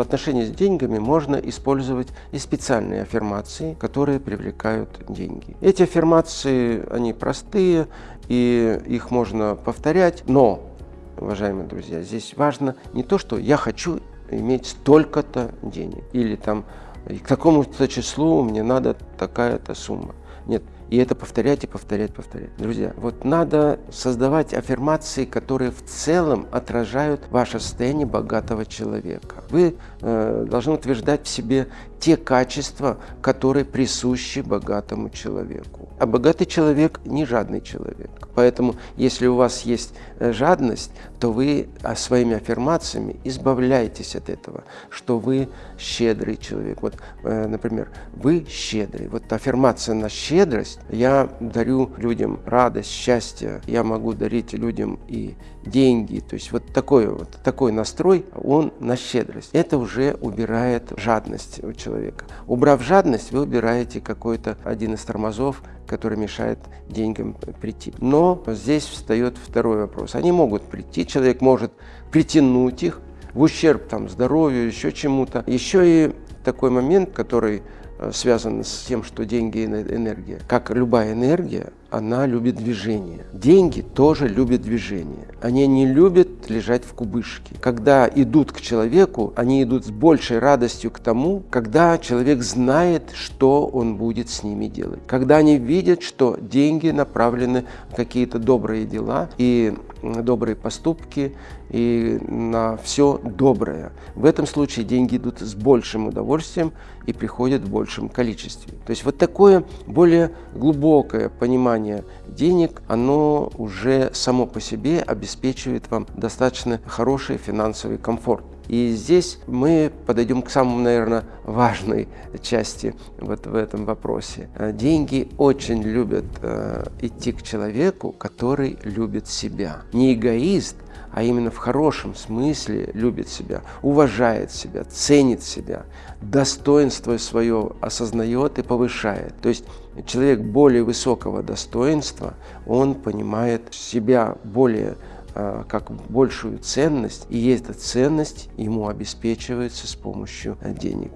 в отношении с деньгами можно использовать и специальные аффирмации, которые привлекают деньги. Эти аффирмации, они простые, и их можно повторять, но, уважаемые друзья, здесь важно не то, что я хочу иметь столько-то денег, или там к такому-то числу мне надо такая-то сумма. Нет, и это повторять и повторять, повторять. Друзья, вот надо создавать аффирмации, которые в целом отражают ваше состояние богатого человека. Вы э, должны утверждать в себе те качества, которые присущи богатому человеку. А богатый человек не жадный человек. Поэтому, если у вас есть э, жадность, то вы а, своими аффирмациями избавляетесь от этого, что вы щедрый человек. Вот, э, например, вы щедрый. Вот аффирмация на щедрость. Я дарю людям радость, счастье. Я могу дарить людям и деньги. То есть вот такой, вот такой настрой, он на щедрость. Это уже убирает жадность у человека. Убрав жадность, вы убираете какой-то один из тормозов, который мешает деньгам прийти. Но здесь встает второй вопрос. Они могут прийти, человек может притянуть их в ущерб там, здоровью, еще чему-то. Еще и такой момент, который э, связан с тем, что деньги – энергия. Как любая энергия, она любит движение. Деньги тоже любят движение. Они не любят лежать в кубышке. Когда идут к человеку, они идут с большей радостью к тому, когда человек знает, что он будет с ними делать. Когда они видят, что деньги направлены в какие-то добрые дела и добрые поступки и на все доброе. В этом случае деньги идут с большим удовольствием и приходят в большем количестве. То есть вот такое более глубокое понимание вливание денег, оно уже само по себе обеспечивает вам достаточно хороший финансовый комфорт. И здесь мы подойдем к самому, наверное, важной части вот в этом вопросе. Деньги очень любят э, идти к человеку, который любит себя. Не эгоист, а именно в хорошем смысле любит себя, уважает себя, ценит себя, достоинство свое осознает и повышает. То есть человек более высокого достоинства, он понимает себя более а, как большую ценность, и эта ценность ему обеспечивается с помощью денег.